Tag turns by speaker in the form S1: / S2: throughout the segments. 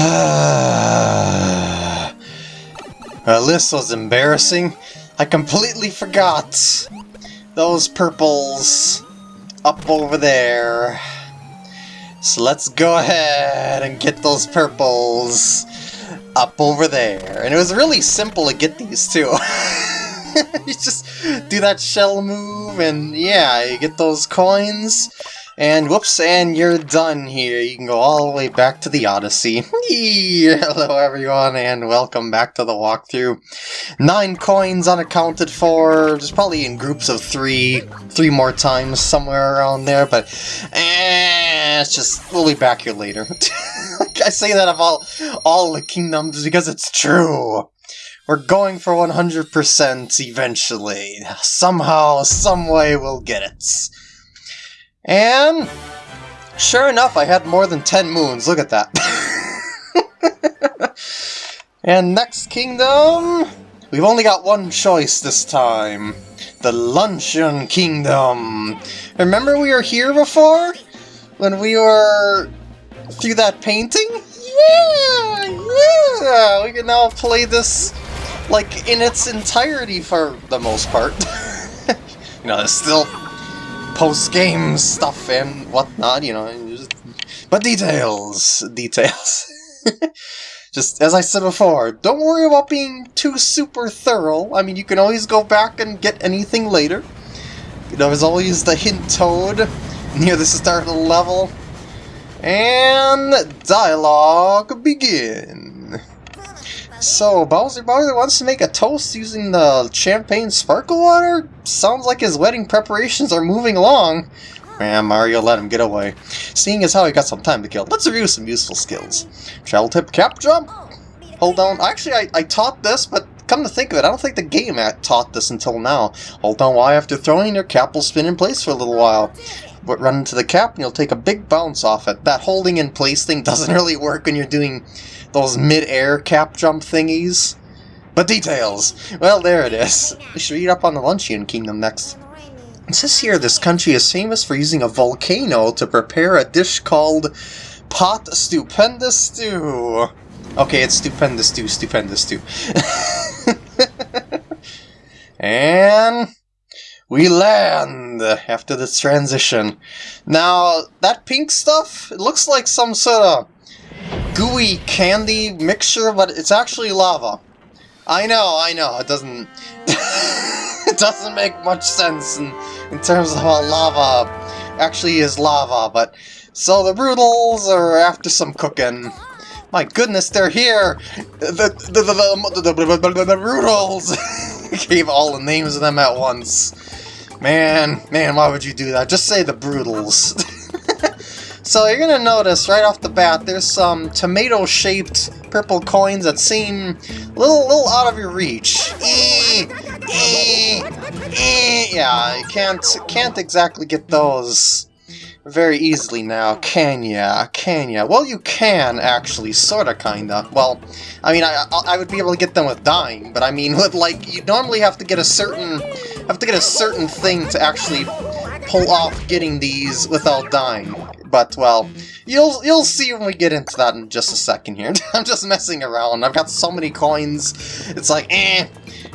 S1: well, uh, this was embarrassing. I completely forgot those purples up over there. So let's go ahead and get those purples up over there. And it was really simple to get these too. you just do that shell move and yeah, you get those coins. And whoops, and you're done here. You can go all the way back to the Odyssey. Hello everyone, and welcome back to the walkthrough. Nine coins unaccounted for, just probably in groups of three, three more times somewhere around there, but eh, it's just, we'll be back here later. I say that of all, all the kingdoms because it's true. We're going for 100% eventually. Somehow, someway we'll get it. And sure enough, I had more than 10 moons. Look at that. and next kingdom, we've only got one choice this time. The Luncheon Kingdom. Remember we were here before? When we were through that painting? Yeah, yeah! We can now play this, like, in its entirety for the most part. you know, there's still post-game stuff and whatnot, you know. Just, but details, details. just as I said before, don't worry about being too super thorough. I mean, you can always go back and get anything later. You know, there's always the hint toad near the start of the level. And dialogue begin. So, Bowser Bowser wants to make a toast using the champagne sparkle water? Sounds like his wedding preparations are moving along. Man, Mario let him get away. Seeing as how he got some time to kill, let's review some useful skills. Travel tip cap jump. Hold down. Actually, I, I taught this, but come to think of it, I don't think the game taught this until now. Hold down Y after throwing, your cap will spin in place for a little while. But run into the cap and you'll take a big bounce off it. That holding in place thing doesn't really work when you're doing those mid-air cap jump thingies. But details! Well, there it is. We should read up on the Luncheon Kingdom next. It says here this country is famous for using a volcano to prepare a dish called Pot Stupendous Stew. Okay, it's Stupendous Stew, Stupendous Stew. and we land after this transition. Now, that pink stuff, it looks like some sort of gooey candy mixture, but it's actually lava. I know, I know, it doesn't... it doesn't make much sense in, in terms of how lava actually is lava, but... So the Broodals are after some cooking. My goodness, they're here! The, the, the, the, the, Broodals! Gave all the names of them at once. Man, man, why would you do that? Just say the Broodals. So you're gonna notice right off the bat, there's some tomato-shaped purple coins that seem a little, little out of your reach. E e e yeah, you can't, can't exactly get those very easily now, can ya? Can ya? Well, you can, actually, sorta, kinda. Well, I mean, I, I would be able to get them with dying, but I mean, with, like, you normally have to get a certain, have to get a certain thing to actually pull off getting these without dying. But, well, you'll you'll see when we get into that in just a second here. I'm just messing around. I've got so many coins. It's like, eh,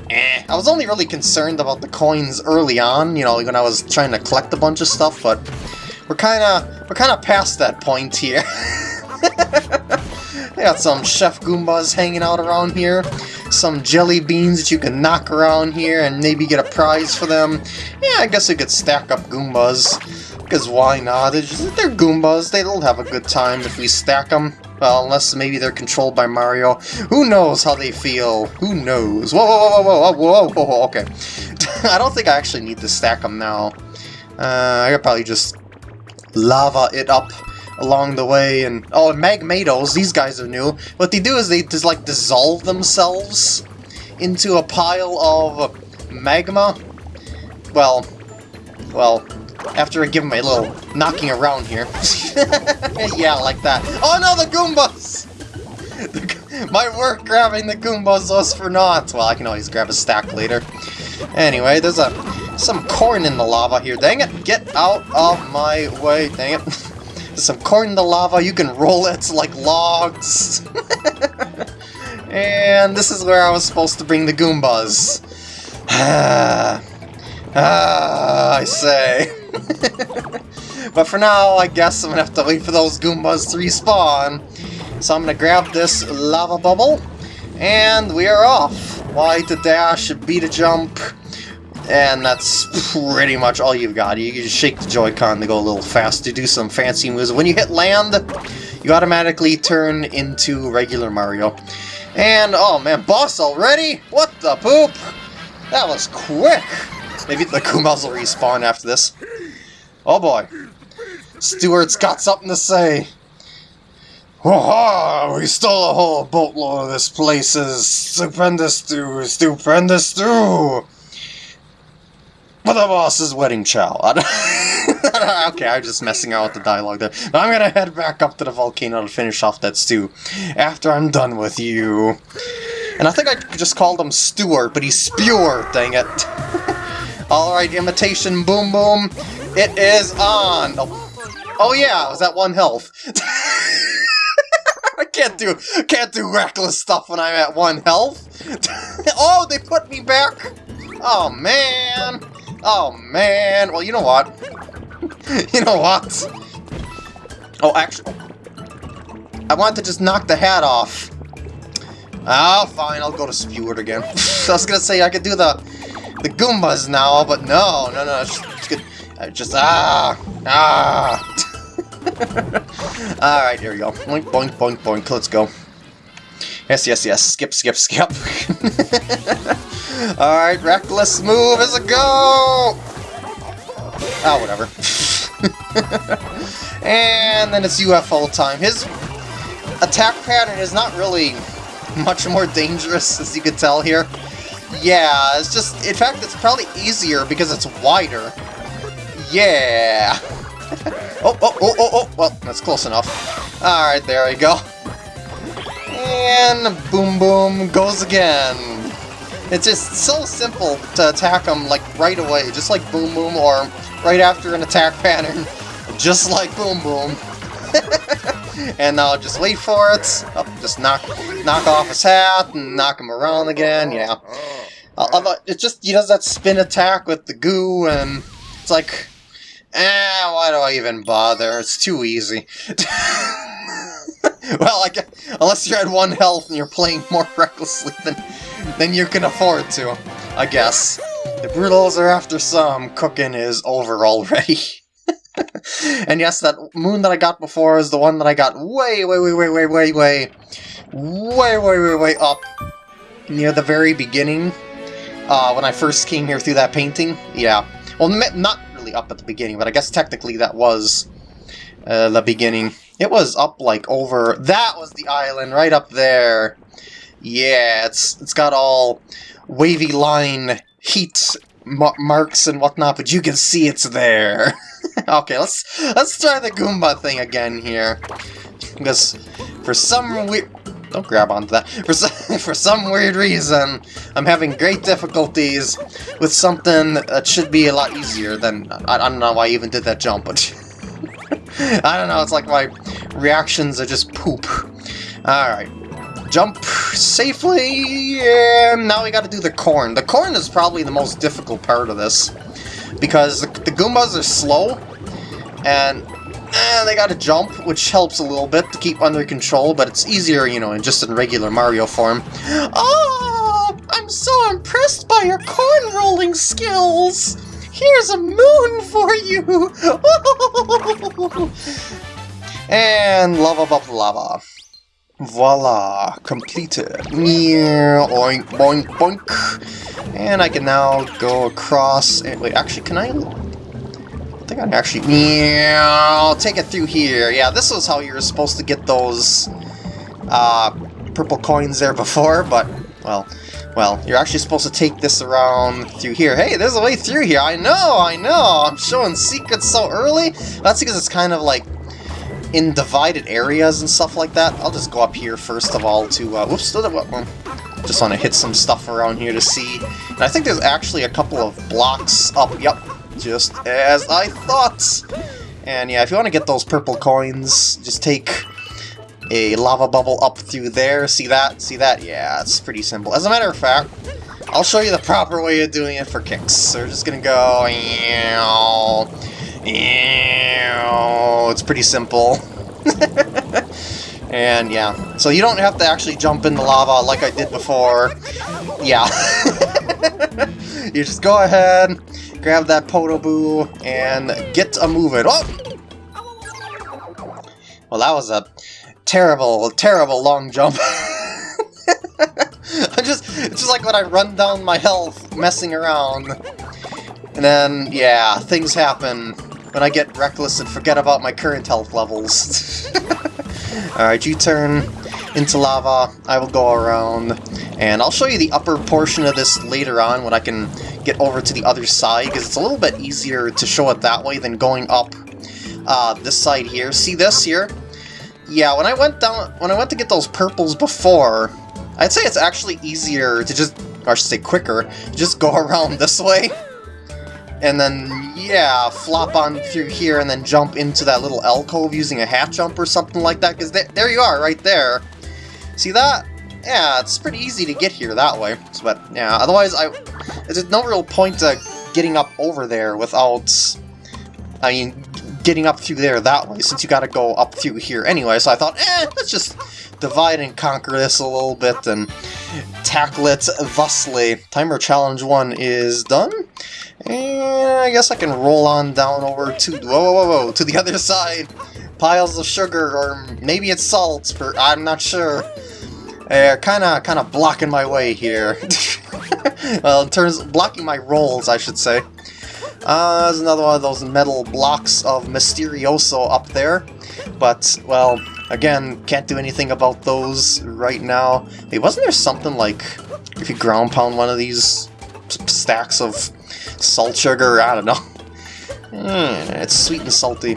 S1: eh. I was only really concerned about the coins early on, you know, when I was trying to collect a bunch of stuff, but we're kind of we're kind of past that point here. I got some Chef Goombas hanging out around here, some jelly beans that you can knock around here and maybe get a prize for them. Yeah, I guess we could stack up Goombas. Because why not? They're, just, they're Goombas. They'll have a good time if we stack them. Well, unless maybe they're controlled by Mario. Who knows how they feel? Who knows? Whoa, whoa, whoa, whoa, whoa, whoa, whoa, okay. I don't think I actually need to stack them now. Uh, I could probably just lava it up along the way, and... Oh, and Magmatos, these guys are new. What they do is they just, like, dissolve themselves into a pile of magma. Well, well, after I give them a little knocking around here. yeah, like that. Oh no, the Goombas! My work grabbing the Goombas was for naught. Well, I can always grab a stack later. Anyway, there's a some corn in the lava here. Dang it! Get out of my way! Dang it! some corn in the lava, you can roll it like logs. and this is where I was supposed to bring the Goombas. Ah, ah, I say. but for now, I guess I'm gonna have to wait for those Goombas to respawn. So I'm gonna grab this lava bubble, and we are off. Y to dash, B to jump, and that's pretty much all you've got. You just shake the Joy-Con to go a little fast to do some fancy moves. When you hit land, you automatically turn into regular Mario. And, oh man, boss already? What the poop? That was quick! Maybe the Goombas will respawn after this. Oh boy. Stuart's got something to say. Oh, we stole a whole boatload of this place's stupendous stew, stupendous stew! For the boss's wedding chow. okay, I'm just messing out with the dialogue there. I'm gonna head back up to the volcano to finish off that stew after I'm done with you. And I think I just called him Stuart, but he's Spewer, dang it. Alright, imitation boom boom. It is on! Oh, oh yeah, was that one health? I can't do can't do reckless stuff when I'm at one health. oh, they put me back. Oh man. Oh, man. Well, you know what? you know what? Oh, actually... I want to just knock the hat off. Oh, fine, I'll go to Spewart again. I was gonna say I could do the the Goombas now, but no, no, no, it's it's I just ah, ah. Alright, here we go. Boink, boink, boink, boink, let's go. Yes, yes, yes, skip, skip, skip. Alright, reckless move is a go! Oh, whatever. and then it's UFO time. His attack pattern is not really much more dangerous, as you can tell here. Yeah, it's just, in fact, it's probably easier because it's wider. Yeah! oh, oh, oh, oh, oh, well, that's close enough. Alright, there we go. And boom boom goes again. It's just so simple to attack them like right away, just like Boom Boom, or right after an attack pattern, just like Boom Boom. and now just wait for it. Oh, just knock knock off his hat and knock him around again. Yeah. Uh, it just he does that spin attack with the goo, and it's like, eh, why do I even bother? It's too easy. well, I guess, unless you're at one health and you're playing more recklessly than than you can afford to, I guess. The Broodals are after some, cooking is over already. and yes, that moon that I got before is the one that I got way, way, way, way, way, way, way, way, way, way, way up near the very beginning. Uh, when I first came here through that painting. Yeah. Well, not really up at the beginning, but I guess technically that was uh, the beginning. It was up like over... That was the island, right up there. Yeah, it's it's got all wavy line heat marks and whatnot, but you can see it's there. okay, let's let's try the Goomba thing again here, because for some weird don't grab onto that. For some, for some weird reason, I'm having great difficulties with something that should be a lot easier than... I, I don't know why I even did that jump, but... I don't know, it's like my reactions are just poop. Alright jump safely, and now we gotta do the corn. The corn is probably the most difficult part of this, because the, the Goombas are slow, and eh, they gotta jump, which helps a little bit to keep under control, but it's easier, you know, in just in regular Mario form. Oh, I'm so impressed by your corn rolling skills! Here's a moon for you! and lava above lava. Voila! Completed! Oink, boink, boink! And I can now go across... And, wait, actually, can I... I think I can actually... I'll take it through here. Yeah, this was how you were supposed to get those uh, purple coins there before, but, well... Well, you're actually supposed to take this around through here. Hey, there's a way through here. I know, I know. I'm showing secrets so early. That's because it's kind of like in divided areas and stuff like that. I'll just go up here first of all to, uh, whoops, just want to hit some stuff around here to see. And I think there's actually a couple of blocks up, yep, just as I thought. And yeah, if you want to get those purple coins, just take a lava bubble up through there. See that? See that? Yeah, it's pretty simple. As a matter of fact, I'll show you the proper way of doing it for kicks. So we're just gonna go... It's pretty simple. and yeah, so you don't have to actually jump in the lava like I did before. Yeah. you just go ahead, grab that Podoboo, and get a moving. Oh! Well, that was a terrible, terrible long jump. I just, it's just like when I run down my health, messing around. And then, yeah, things happen when I get reckless and forget about my current health levels. Alright, you turn into lava, I will go around, and I'll show you the upper portion of this later on when I can get over to the other side, because it's a little bit easier to show it that way than going up uh, this side here. See this here? Yeah, when I went down, when I went to get those purples before, I'd say it's actually easier to just, or I should say quicker, just go around this way. And then, yeah, flop on through here and then jump into that little alcove using a half jump or something like that, because th there you are, right there. See that? Yeah, it's pretty easy to get here that way. But, yeah, otherwise, I there's no real point to getting up over there without... I mean, getting up through there that way, since you gotta go up through here anyway, so I thought, eh, let's just divide and conquer this a little bit and tackle it thusly. Timer Challenge 1 is done, and I guess I can roll on down over to, whoa, whoa, whoa, to the other side. Piles of sugar, or maybe it's salt, for, I'm not sure. They're kinda, kinda blocking my way here. well, in terms, blocking my rolls, I should say. Uh, there's another one of those metal blocks of Mysterioso up there. But, well, again, can't do anything about those right now. Hey, wasn't there something like, if you ground pound one of these stacks of salt sugar, I don't know. Mm, it's sweet and salty.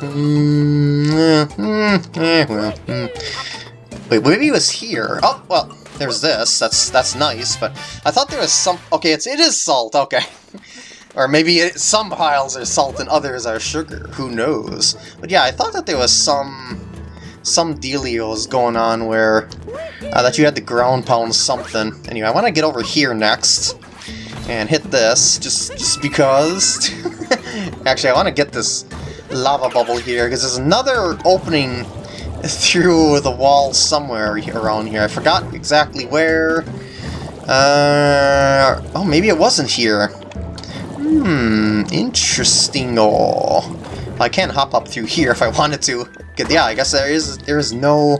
S1: Mm, mm, eh, well. Wait, maybe it was here. Oh, well, there's this. That's that's nice, but I thought there was some... Okay, it's, it is salt, okay. Or maybe it, some piles are salt and others are sugar, who knows. But yeah, I thought that there was some some dealios going on where uh, that you had to ground pound something. Anyway, I want to get over here next and hit this, just, just because. Actually, I want to get this lava bubble here, because there's another opening through the wall somewhere around here. I forgot exactly where. Uh, oh, maybe it wasn't here. Hmm, interesting. Oh, I can't hop up through here if I wanted to. Yeah, I guess there is there is no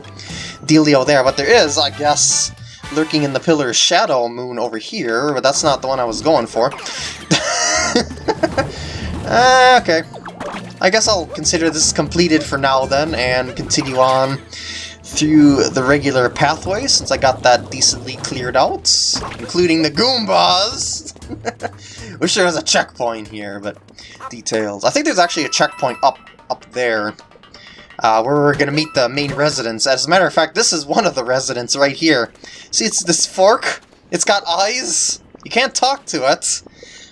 S1: dealio there, but there is, I guess, lurking in the pillar shadow moon over here, but that's not the one I was going for. uh, okay. I guess I'll consider this completed for now then, and continue on through the regular pathway, since I got that decently cleared out, including the Goombas! Wish there was a checkpoint here, but details. I think there's actually a checkpoint up up there, uh, where we're gonna meet the main residents. As a matter of fact, this is one of the residents right here. See, it's this fork? It's got eyes? You can't talk to it.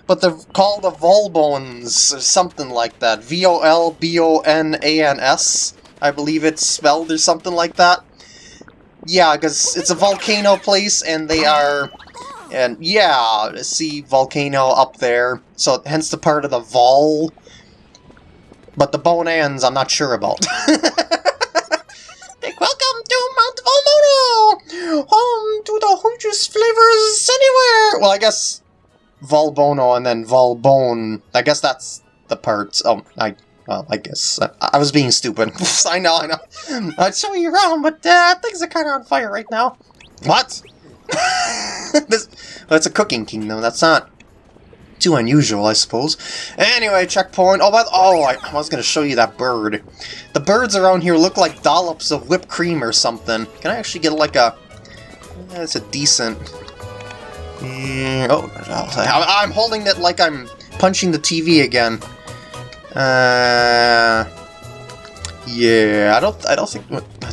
S1: But they're called the Volbones, or something like that. V-O-L-B-O-N-A-N-S. I believe it's spelled or something like that. Yeah, because it's a volcano place, and they are... And yeah, see volcano up there. So hence the part of the Vol. But the Bonans, I'm not sure about. Big Welcome to Mount Volbono! Home to the hugest flavors anywhere! Well, I guess Volbono and then Volbone. I guess that's the parts. Oh, I well, I guess. I, I was being stupid. I know, I know. I'd show you around, but uh, things are kind of on fire right now. What? this, it's a cooking kingdom. That's not too unusual, I suppose. Anyway, checkpoint. Oh, but, oh, I, I was going to show you that bird. The birds around here look like dollops of whipped cream or something. Can I actually get like a... That's a decent... Mm, oh, I'm holding it like I'm punching the TV again. Uh, yeah, I don't, I don't think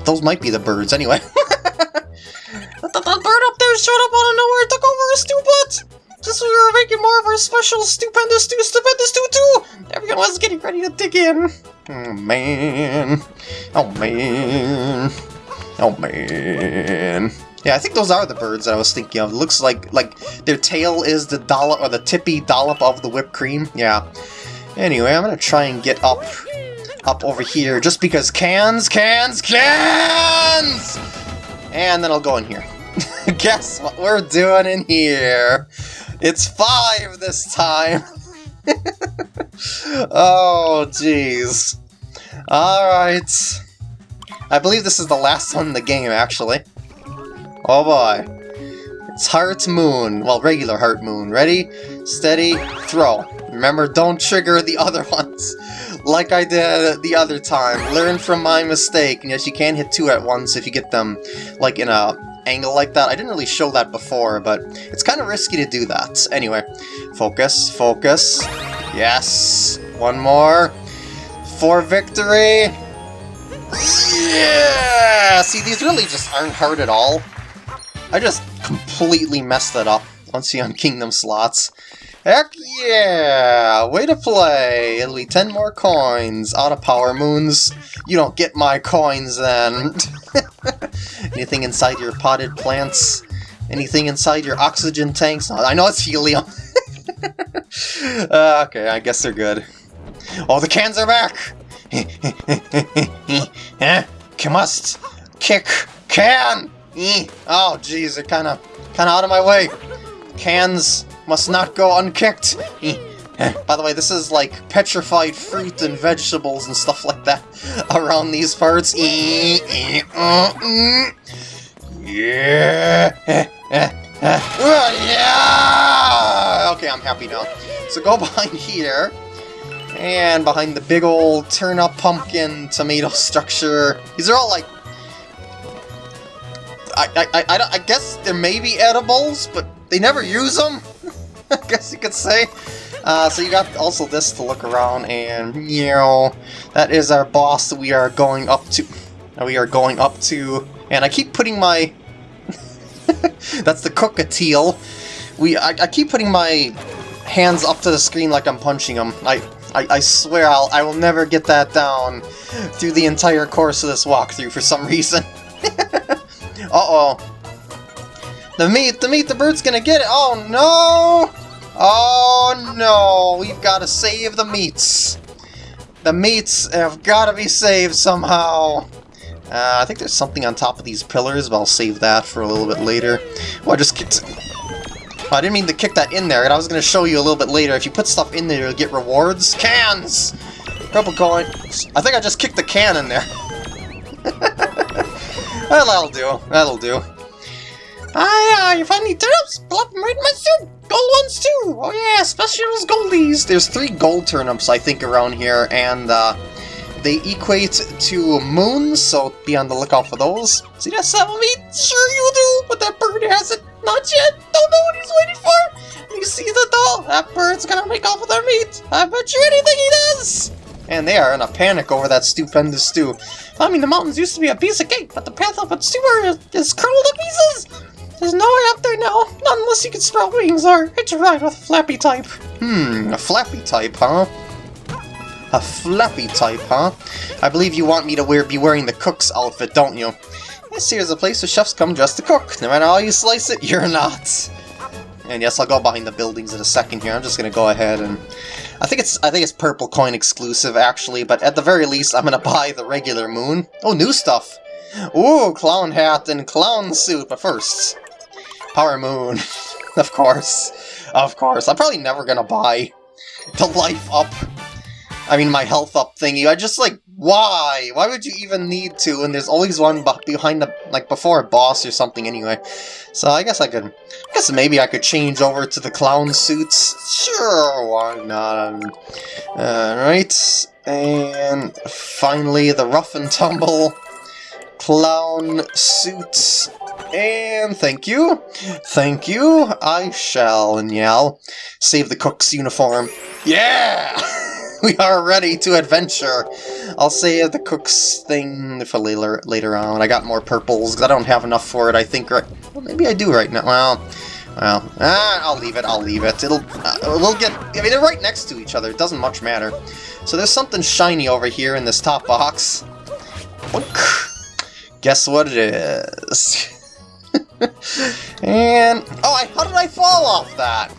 S1: those might be the birds anyway. that, that bird up there showed up out of nowhere, took over a stew butt. Just we were making more of our special stupendous stew, stupendous stew too. Every champion was getting ready to dig in. Oh, man. Oh, man. Oh, man. Yeah, I think those are the birds that I was thinking of. It looks like like their tail is the dollop or the tippy dollop of the whipped cream. Yeah. Anyway, I'm gonna try and get up up over here just because cans, cans, cans! And then I'll go in here. Guess what we're doing in here? It's five this time! oh, jeez. Alright. I believe this is the last one in the game, actually. Oh boy. It's Heart Moon. Well, regular Heart Moon. Ready, steady, throw. Remember, don't trigger the other ones like I did the other time. Learn from my mistake. Yes, you can hit two at once if you get them like in a angle like that. I didn't really show that before, but it's kind of risky to do that. Anyway, focus, focus. Yes! One more. For victory! Yeah! See, these really just aren't hard at all. I just completely messed that up once you on Kingdom slots. Heck yeah! Way to play! It'll be 10 more coins. Out of power moons. You don't get my coins then. Anything inside your potted plants? Anything inside your oxygen tanks? I know it's helium. uh, okay, I guess they're good. Oh, the cans are back! eh? Must kick can! Oh, jeez, they're kind of kind of out of my way. Cans must not go unkicked. By the way, this is like petrified fruit and vegetables and stuff like that around these parts. Yeah! Okay, I'm happy now. So go behind here, and behind the big old turnip pumpkin tomato structure. These are all like... I, I, I, I guess there may be edibles, but they never use them, I guess you could say. Uh, so you got also this to look around, and, you that is our boss that we are going up to. We are going up to, and I keep putting my... That's the Cookatiel. We, I, I keep putting my hands up to the screen like I'm punching them. I, I, I swear I'll, I will never get that down through the entire course of this walkthrough for some reason. Uh-oh. The meat, the meat, the bird's gonna get it! Oh no! Oh no! We've gotta save the meats! The meats have gotta be saved somehow! Uh, I think there's something on top of these pillars, but I'll save that for a little bit later. Well, I just kicked... Oh, I didn't mean to kick that in there, and I was going to show you a little bit later. If you put stuff in there, you'll get rewards. Cans! Purple coin. I think I just kicked the can in there. well, that'll do. That'll do. Yeah, you find any turnips? Plop them right in my soup! Gold ones too! Oh yeah, especially those goldies! There's three gold turnips, I think, around here, and, uh, they equate to moons, so be on the lookout for those. See that seven meat? Sure you do, but that bird hasn't. Not yet. Don't know what he's waiting for. You see the doll? That bird's gonna make off with our meat. I bet you anything he does. And they are in a panic over that stupendous stew. I mean, the mountains used to be a piece of cake, but the path up its sewer is, is curled to pieces. There's no way up there now, not unless you can sprout wings or ride with flappy type. Hmm, a flappy type, huh? A flappy type, huh? I believe you want me to wear be wearing the cook's outfit, don't you? This here's a place where chefs come just to cook. No matter how you slice it, you're not. And yes, I'll go behind the buildings in a second here. I'm just gonna go ahead and... I think it's I think it's Purple Coin exclusive, actually, but at the very least, I'm gonna buy the regular moon. Oh, new stuff! Ooh, clown hat and clown suit, but first... Power Moon. of course. Of course. I'm probably never gonna buy the Life Up I mean, my health up thingy. I just, like, why? Why would you even need to? And there's always one behind the, like, before a boss or something anyway. So I guess I could, I guess maybe I could change over to the clown suits. Sure, why not? Alright, and finally the rough and tumble clown suits. And thank you, thank you, I shall, and yell, save the cook's uniform. Yeah! we are ready to adventure. I'll save the cook's thing for later later on. I got more purples because I don't have enough for it. I think right. Well, maybe I do right now. Well, Well, ah, I'll leave it, I'll leave it. It'll, uh, we'll get, I mean, they're right next to each other, it doesn't much matter. So there's something shiny over here in this top box. Guess what it is? and, oh, I, how did I fall off that?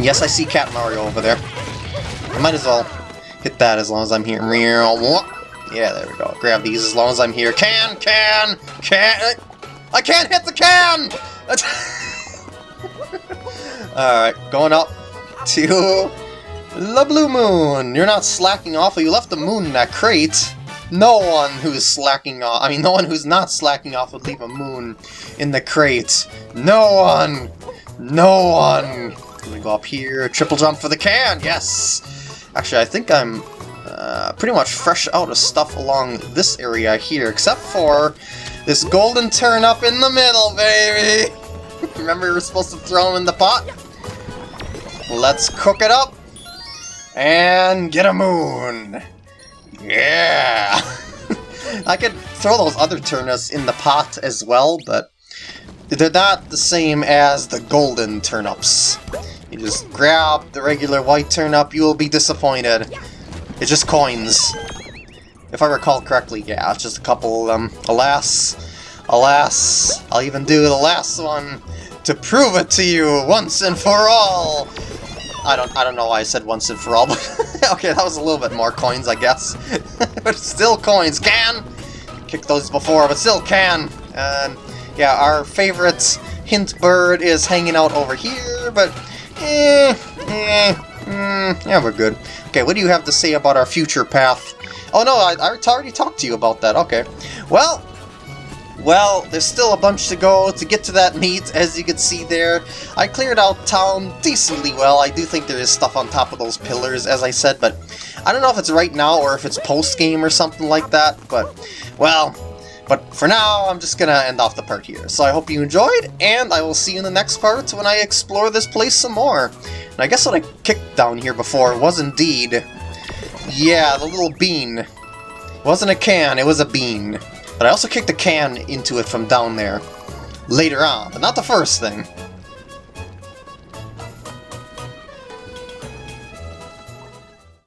S1: Yes, I see Cat Mario over there. I might as well hit that as long as I'm here. Yeah, there we go. Grab these as long as I'm here. Can, can, can. I can't hit the can! Alright, going up to the Blue Moon. You're not slacking off, you left the moon in that crate. No one who's slacking off, I mean, no one who's not slacking off would leave a moon in the crate. No one! No one! Me go up here, triple jump for the can, yes! Actually, I think I'm uh, pretty much fresh out of stuff along this area here, except for this golden turnip in the middle, baby! Remember we were supposed to throw him in the pot? Let's cook it up and get a moon! Yeah! I could throw those other turnips in the pot as well, but they're not the same as the golden turnips. You just grab the regular white turnip, you will be disappointed. It's just coins. If I recall correctly, yeah, it's just a couple of them. Alas, alas, I'll even do the last one to prove it to you once and for all! I don't I don't know why I said once and for all, but okay, that was a little bit more coins, I guess. but still coins, can! Kick those before, but still can! Yeah, our favorite hint bird is hanging out over here, but eh, eh, mm, yeah, we're good. Okay, what do you have to say about our future path? Oh no, I, I already talked to you about that, okay. Well, well, there's still a bunch to go to get to that meet, as you can see there. I cleared out town decently well. I do think there is stuff on top of those pillars, as I said, but I don't know if it's right now or if it's post-game or something like that, but, well, but for now, I'm just gonna end off the part here. So I hope you enjoyed, and I will see you in the next part when I explore this place some more. And I guess what I kicked down here before was indeed... Yeah, the little bean. It wasn't a can, it was a bean. But I also kicked a can into it from down there. Later on, but not the first thing.